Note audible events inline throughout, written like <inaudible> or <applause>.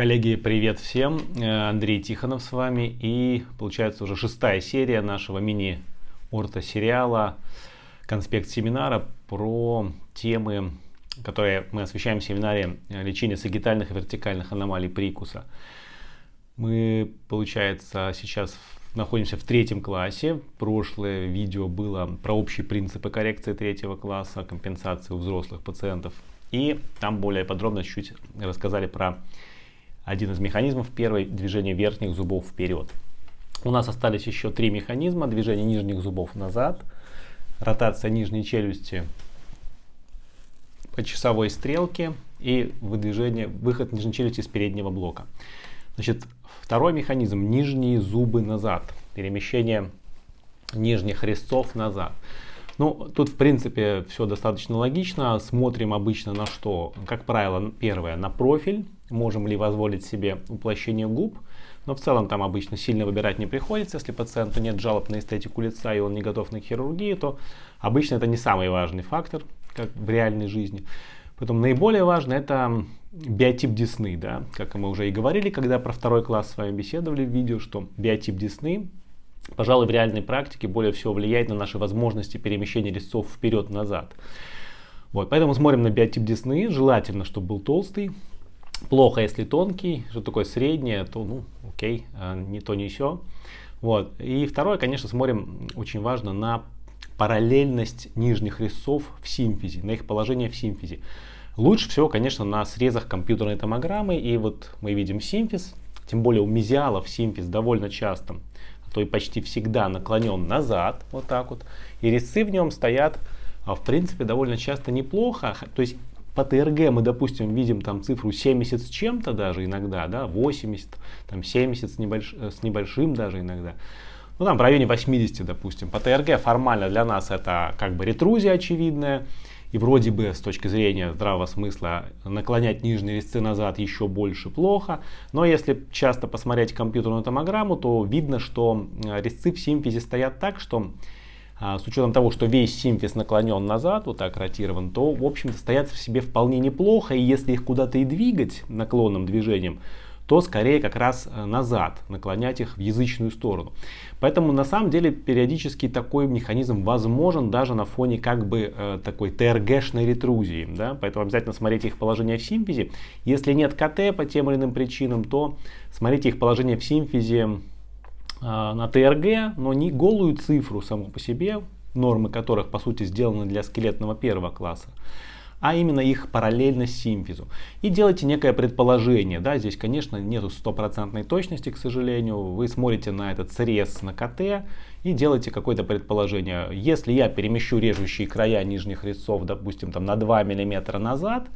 Коллеги, привет всем! Э, Андрей Тихонов с вами и получается уже шестая серия нашего мини-орто-сериала «Конспект семинара» про темы, которые мы освещаем в семинаре лечения сагитальных и вертикальных аномалий прикуса. Мы, получается, сейчас находимся в третьем классе. Прошлое видео было про общие принципы коррекции третьего класса, компенсации у взрослых пациентов. И там более подробно чуть рассказали про один из механизмов. Первый – движение верхних зубов вперед. У нас остались еще три механизма. Движение нижних зубов назад, ротация нижней челюсти по часовой стрелке и выдвижение, выход нижней челюсти с переднего блока. Значит, второй механизм – нижние зубы назад, перемещение нижних резцов назад. Ну, тут в принципе все достаточно логично. Смотрим обычно на что? Как правило, первое, на профиль. Можем ли позволить себе уплощение губ. Но в целом там обычно сильно выбирать не приходится. Если пациенту нет жалоб на эстетику лица и он не готов на хирургию, то обычно это не самый важный фактор, как в реальной жизни. Потом наиболее важно это биотип десны, да, как мы уже и говорили, когда про второй класс с вами беседовали в видео, что биотип десны пожалуй, в реальной практике более всего влияет на наши возможности перемещения резцов вперед-назад. Вот, поэтому смотрим на биотип десны. Желательно, чтобы был толстый. Плохо, если тонкий. Что такое среднее, то ну окей, а, не то, не все. Вот. И второе, конечно, смотрим, очень важно, на параллельность нижних резцов в симфизе, на их положение в симфизе. Лучше всего, конечно, на срезах компьютерной томограммы. И вот мы видим симфиз, тем более у мезиалов симфиз довольно часто то и почти всегда наклонен назад, вот так вот, и резцы в нем стоят, а, в принципе, довольно часто неплохо, то есть по ТРГ мы, допустим, видим там цифру 70 с чем-то даже иногда, да, 80, там 70 с, небольш, э, с небольшим даже иногда. Ну там в районе 80, допустим. По ТРГ формально для нас это как бы ретрузия очевидная. И вроде бы с точки зрения здравого смысла наклонять нижние резцы назад еще больше плохо. Но если часто посмотреть компьютерную томограмму, то видно, что э, резцы в симфизе стоят так, что с учетом того, что весь симфиз наклонен назад, вот так ротирован, то в общем-то стоят в себе вполне неплохо. И если их куда-то и двигать наклонным движением, то скорее как раз э, назад, наклонять их в язычную сторону. Поэтому на самом деле периодически такой механизм возможен даже на фоне как бы э, такой ТРГшной ретрузии. Да? Поэтому обязательно смотрите их положение в симфизе. Если нет КТ по тем или иным причинам, то смотрите их положение в симфизе на ТРГ, но не голую цифру саму по себе, нормы которых по сути сделаны для скелетного первого класса а именно их параллельность симфизу. И делайте некое предположение. Да, здесь, конечно, нету стопроцентной точности, к сожалению. Вы смотрите на этот срез на КТ и делаете какое-то предположение. Если я перемещу режущие края нижних резцов, допустим, там на 2 мм назад,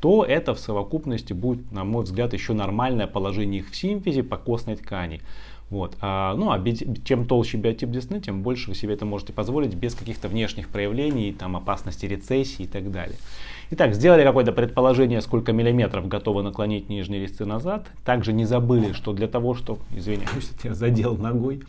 то это в совокупности будет, на мой взгляд, еще нормальное положение их в симфизе по костной ткани. Вот. А, ну, а чем толще биотип десны, тем больше вы себе это можете позволить без каких-то внешних проявлений, там, опасности рецессии и так далее. Итак, сделали какое-то предположение, сколько миллиметров готовы наклонить нижние резцы назад. Также не забыли, что для того, что, извиняюсь, <laughs> я задел ногой,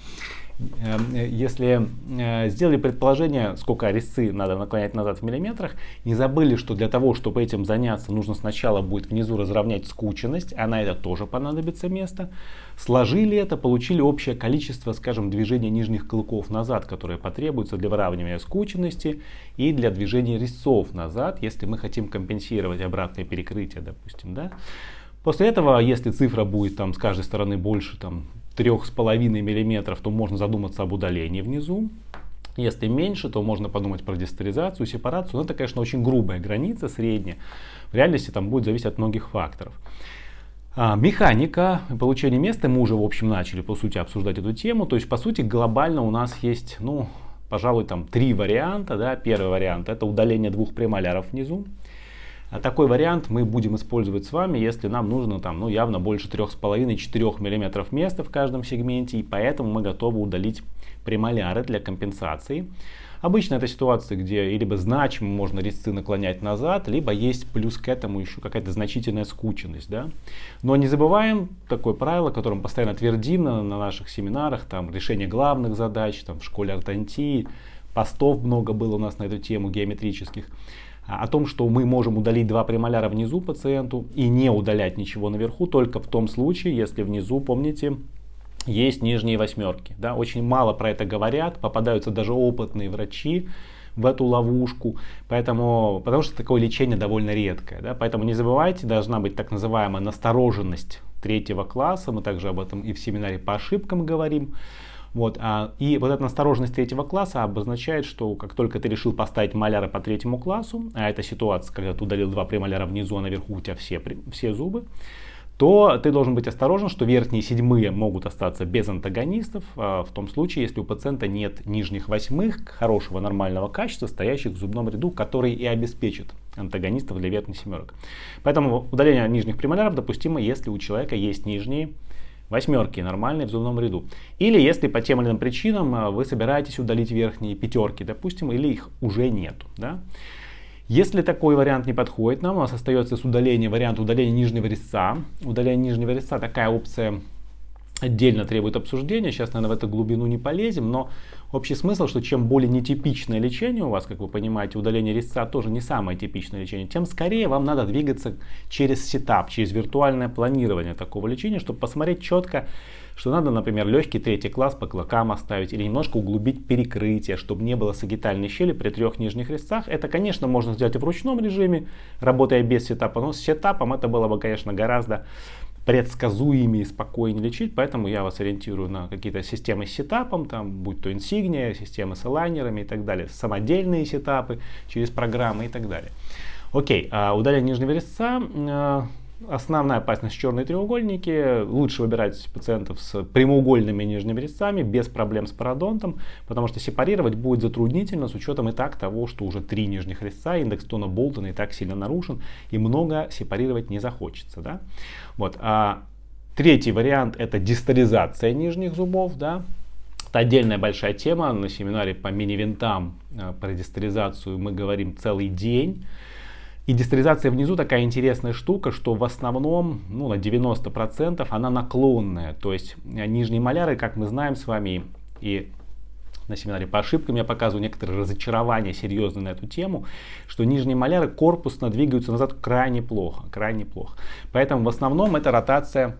если э, сделали предположение, сколько резцы надо наклонять назад в миллиметрах, не забыли, что для того, чтобы этим заняться, нужно сначала будет внизу разровнять скученность, а на это тоже понадобится место. Сложили это, получили общее количество, скажем, движения нижних клыков назад, которое потребуется для выравнивания скученности и для движения резцов назад, если мы хотим компенсировать обратное перекрытие, допустим. Да? После этого, если цифра будет там с каждой стороны больше там, 3,5 мм, то можно задуматься об удалении внизу. Если меньше, то можно подумать про дистеризацию, сепарацию. Но это, конечно, очень грубая граница, средняя. В реальности там будет зависеть от многих факторов. А, механика получения места, мы уже в общем начали по сути обсуждать эту тему. То есть по сути глобально у нас есть, ну, пожалуй, там три варианта. Да? Первый вариант это удаление двух премоляров внизу. А такой вариант мы будем использовать с вами, если нам нужно там, ну, явно больше 3,5-4 мм места в каждом сегменте, и поэтому мы готовы удалить премоляры для компенсации. Обычно это ситуация, где либо значимо можно резцы наклонять назад, либо есть плюс к этому еще какая-то значительная скученность. Да? Но не забываем такое правило, которым постоянно твердим на, на наших семинарах, там решение главных задач, там в школе ортонтии, постов много было у нас на эту тему геометрических. О том, что мы можем удалить два премоляра внизу пациенту и не удалять ничего наверху, только в том случае, если внизу, помните, есть нижние восьмерки. Да? Очень мало про это говорят, попадаются даже опытные врачи в эту ловушку, поэтому, потому что такое лечение довольно редкое. Да? Поэтому не забывайте, должна быть так называемая настороженность третьего класса, мы также об этом и в семинаре по ошибкам говорим. Вот, а, и вот эта настороженность третьего класса обозначает, что как только ты решил поставить маляры по третьему классу, а это ситуация, когда ты удалил два премоляра внизу, а наверху у тебя все, все зубы, то ты должен быть осторожен, что верхние седьмые могут остаться без антагонистов, а, в том случае, если у пациента нет нижних восьмых хорошего нормального качества, стоящих в зубном ряду, который и обеспечит антагонистов для верхних семерок. Поэтому удаление нижних премоляров допустимо, если у человека есть нижние восьмерки нормальные в зубном ряду. Или если по тем или иным причинам а, вы собираетесь удалить верхние пятерки, допустим, или их уже нету. Да? Если такой вариант не подходит нам, у нас остается с удалением вариант удаления нижнего резца. Удаление нижнего резца такая опция отдельно требует обсуждения. Сейчас, наверное, в эту глубину не полезем, но общий смысл, что чем более нетипичное лечение у вас, как вы понимаете, удаление резца тоже не самое типичное лечение, тем скорее вам надо двигаться через сетап, через виртуальное планирование такого лечения, чтобы посмотреть четко, что надо, например, легкий третий класс по клокам оставить или немножко углубить перекрытие, чтобы не было сагитальной щели при трех нижних резцах. Это, конечно, можно сделать в ручном режиме, работая без сетапа, но с сетапом это было бы, конечно, гораздо предсказуемее и спокойнее лечить, поэтому я вас ориентирую на какие-то системы с сетапом, там, будь то Insignia, системы с элайнерами и так далее, самодельные сетапы через программы и так далее. Окей, а удаление нижнего резца, а, Основная опасность черные треугольники. Лучше выбирать пациентов с прямоугольными нижними резцами, без проблем с пародонтом, потому что сепарировать будет затруднительно с учетом и так того, что уже три нижних резца, индекс тона Болтона и так сильно нарушен, и много сепарировать не захочется. Да? Вот. А третий вариант это дистализация нижних зубов. Да? Это отдельная большая тема. На семинаре по мини-винтам э, про дистализацию мы говорим целый день. И дистализация внизу такая интересная штука, что в основном, ну, на 90% она наклонная. То есть э, нижние маляры, как мы знаем с вами, и на семинаре по ошибкам я показываю некоторые разочарования серьезные на эту тему, что нижние маляры корпусно двигаются назад крайне плохо, крайне плохо. Поэтому в основном это ротация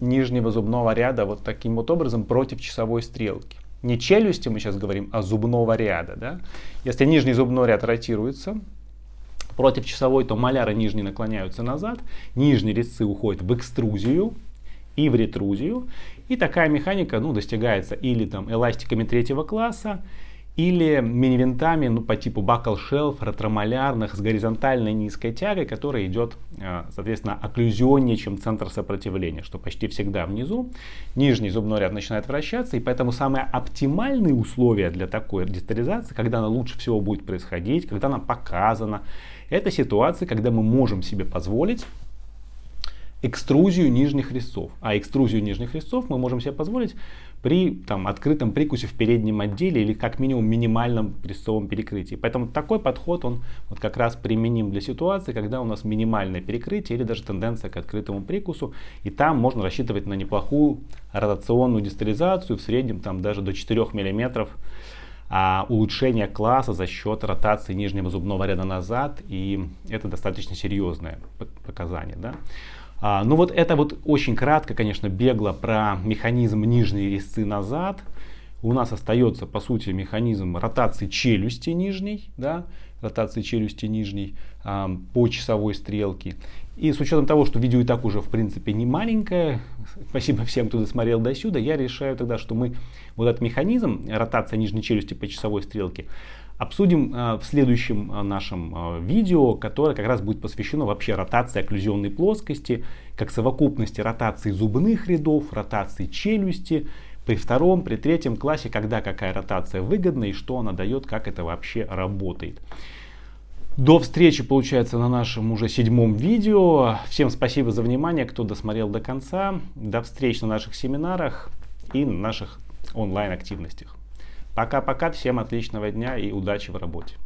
нижнего зубного ряда вот таким вот образом против часовой стрелки. Не челюсти мы сейчас говорим, а зубного ряда. Да? Если нижний зубной ряд ротируется, против часовой, то маляры нижние наклоняются назад, нижние резцы уходят в экструзию и в ретрузию. И такая механика ну, достигается или там эластиками третьего класса, или мини-винтами ну, по типу buckle shelf, ретромалярных с горизонтальной низкой тягой, которая идет, э, соответственно, окклюзионнее, чем центр сопротивления, что почти всегда внизу. Нижний зубной ряд начинает вращаться, и поэтому самые оптимальные условия для такой дистализации, когда она лучше всего будет происходить, когда она показана, это ситуация, когда мы можем себе позволить экструзию нижних резцов. А экструзию нижних резцов мы можем себе позволить при там, открытом прикусе в переднем отделе или как минимум минимальном резцовом перекрытии. Поэтому такой подход он вот как раз применим для ситуации, когда у нас минимальное перекрытие или даже тенденция к открытому прикусу. И там можно рассчитывать на неплохую ротационную дистализацию в среднем там, даже до 4 миллиметров а, улучшение класса за счет ротации нижнего зубного ряда назад, и это достаточно серьезное показание. Да? А, ну вот это вот очень кратко, конечно, бегло про механизм нижней резцы назад. У нас остается, по сути, механизм ротации челюсти нижней, да, ротации челюсти нижней а, по часовой стрелке. И с учетом того, что видео и так уже в принципе не маленькое, <laughs> спасибо всем, кто досмотрел до сюда, я решаю тогда, что мы вот этот механизм, ротация нижней челюсти по часовой стрелке, обсудим э, в следующем э, нашем э, видео, которое как раз будет посвящено вообще ротации окклюзионной плоскости, как совокупности ротации зубных рядов, ротации челюсти, при втором, при третьем классе, когда какая ротация выгодна и что она дает, как это вообще работает. До встречи, получается, на нашем уже седьмом видео. Всем спасибо за внимание, кто досмотрел до конца. До встречи на наших семинарах и на наших онлайн активностях. Пока-пока, всем отличного дня и удачи в работе.